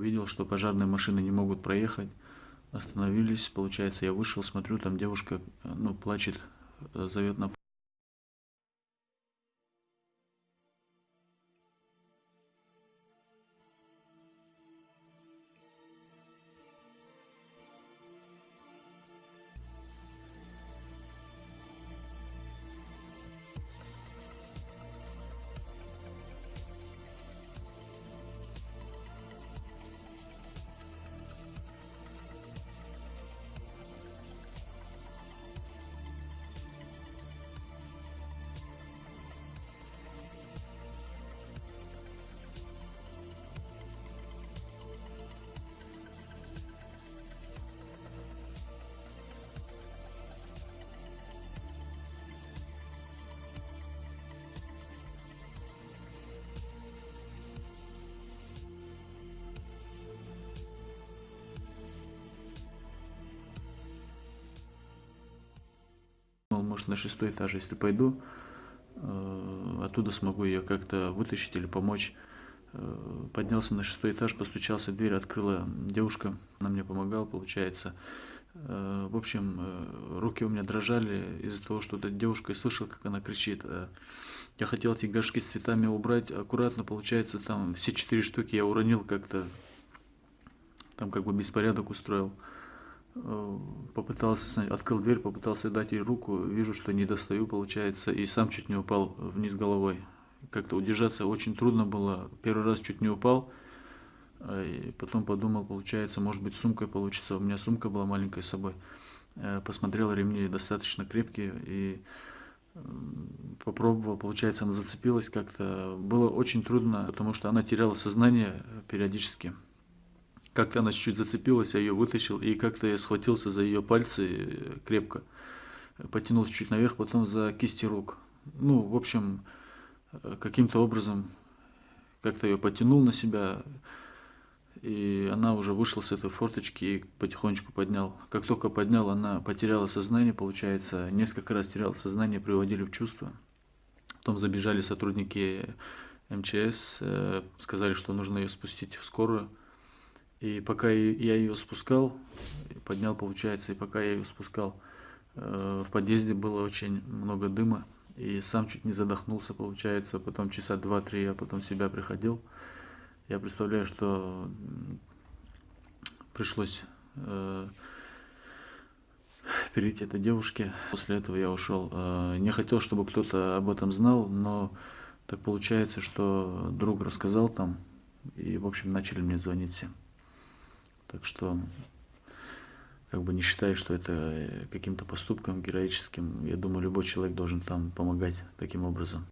увидел, что пожарные машины не могут проехать. Остановились, получается, я вышел, смотрю, там девушка, ну, плачет, э, зовет на может, на шестой этаж, если пойду, э, оттуда смогу ее как-то вытащить или помочь. Э, поднялся на шестой этаж, постучался в дверь, открыла девушка, она мне помогала, получается. Э, в общем, руки у меня дрожали из-за того, что эта девушка, я слышал, как она кричит. Я хотел эти горшки с цветами убрать аккуратно, получается, там все четыре штуки я уронил как-то, там как бы беспорядок устроил. Э, попытался, открыл дверь, попытался дать ей руку, вижу, что не достаю, получается, и сам чуть не упал вниз головой. Как-то удержаться очень трудно было, первый раз чуть не упал, э, и потом подумал, получается, может быть, сумкой получится, у меня сумка была маленькая с собой. Э, посмотрел, ремни достаточно крепкие, и попробовал, получается, она зацепилась как-то. Было очень трудно, потому что она теряла сознание периодически. Как-то она чуть-чуть зацепилась, я ее вытащил, и как-то я схватился за ее пальцы э, крепко. Потянулся чуть наверх, потом за кисти рук. Ну, в общем, э, каким-то образом как-то ее потянул на себя, и она уже вышла с этой форточки и потихонечку поднял. Как только поднял, она потеряла сознание, получается, несколько раз теряла сознание, приводили в чувство. Потом забежали сотрудники МЧС, э, сказали, что нужно ее спустить в скорую. И пока я ее спускал, поднял, получается, и пока я ее спускал, э, в подъезде было очень много дыма, и сам чуть не задохнулся, получается, потом часа два-три я потом себя приходил. Я представляю, что пришлось э, перейти этой девушке. После этого я ушел. Э, не хотел, чтобы кто-то об этом знал, но так получается, что друг рассказал там, и, в общем, начали мне звонить всем. Так что, как бы не считаю, что это каким-то поступком героическим. Я думаю, любой человек должен там помогать таким образом.